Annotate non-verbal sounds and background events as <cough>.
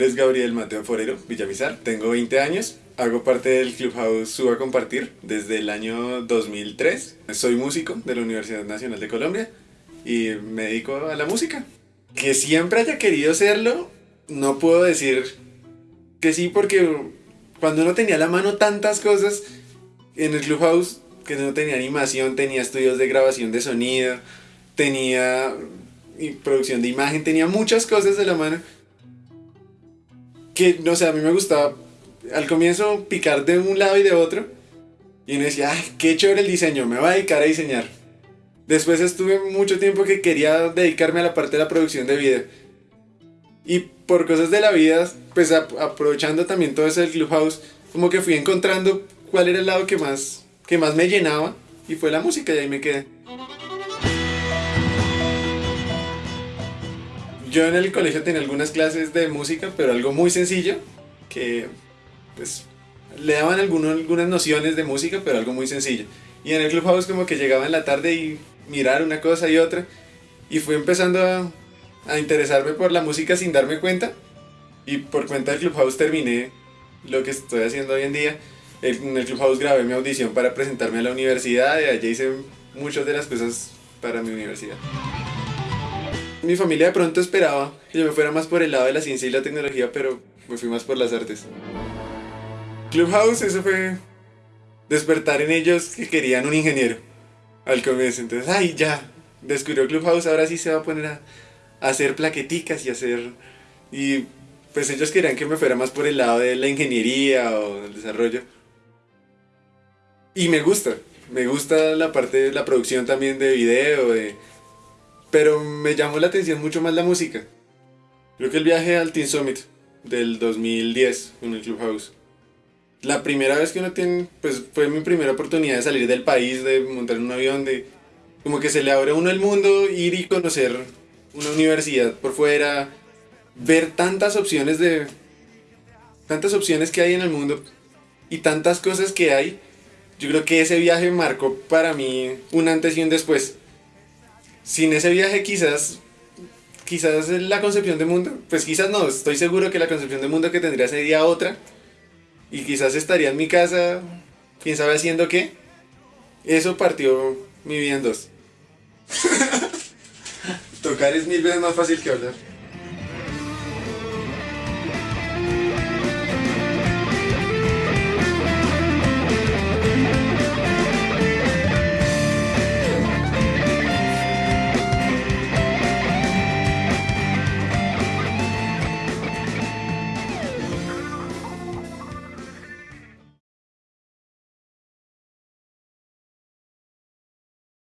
nombre es Gabriel Mateo Forero Villamizar, tengo 20 años, hago parte del Clubhouse Suba Compartir desde el año 2003. Soy músico de la Universidad Nacional de Colombia y me dedico a la música. Que siempre haya querido serlo, no puedo decir que sí porque cuando uno tenía la mano tantas cosas en el Clubhouse, que no tenía animación, tenía estudios de grabación de sonido, tenía producción de imagen, tenía muchas cosas de la mano que, no sé, a mí me gustaba al comienzo picar de un lado y de otro. Y uno decía, ay, qué chévere el diseño, me voy a dedicar a diseñar. Después estuve mucho tiempo que quería dedicarme a la parte de la producción de video. Y por cosas de la vida, pues aprovechando también todo ese Clubhouse, como que fui encontrando cuál era el lado que más, que más me llenaba. Y fue la música y ahí me quedé. Yo en el colegio tenía algunas clases de música, pero algo muy sencillo, que pues le daban algunas nociones de música, pero algo muy sencillo. Y en el Clubhouse como que llegaba en la tarde y mirar una cosa y otra, y fui empezando a, a interesarme por la música sin darme cuenta, y por cuenta del Clubhouse terminé lo que estoy haciendo hoy en día. En el Clubhouse grabé mi audición para presentarme a la universidad y allí hice muchas de las cosas para mi universidad. Mi familia de pronto esperaba que yo me fuera más por el lado de la ciencia y la tecnología, pero me fui más por las artes. Clubhouse, eso fue despertar en ellos que querían un ingeniero al comienzo. Entonces, ay, ya, descubrió Clubhouse, ahora sí se va a poner a, hacer plaqueticas y hacer... Y pues ellos querían que me fuera más por el lado de la ingeniería o del desarrollo. Y me gusta, me gusta la parte de la producción también de video, de pero me llamó la atención mucho más la música. Creo que el viaje al Teen Summit del 2010 en el Clubhouse. La primera vez que uno tiene, pues fue mi primera oportunidad de salir del país, de montar un avión, de como que se le abre a uno el mundo, ir y conocer una universidad por fuera, ver tantas opciones de tantas opciones que hay en el mundo y tantas cosas que hay. Yo creo que ese viaje marcó para mí un antes y un después sin ese viaje quizás, quizás la concepción de mundo, pues quizás no, estoy seguro que la concepción de mundo que tendría sería otra. Y quizás estaría en mi casa, quién sabe haciendo qué. Eso partió mi vida en dos. <laughs> Tocar es mil veces más fácil que hablar.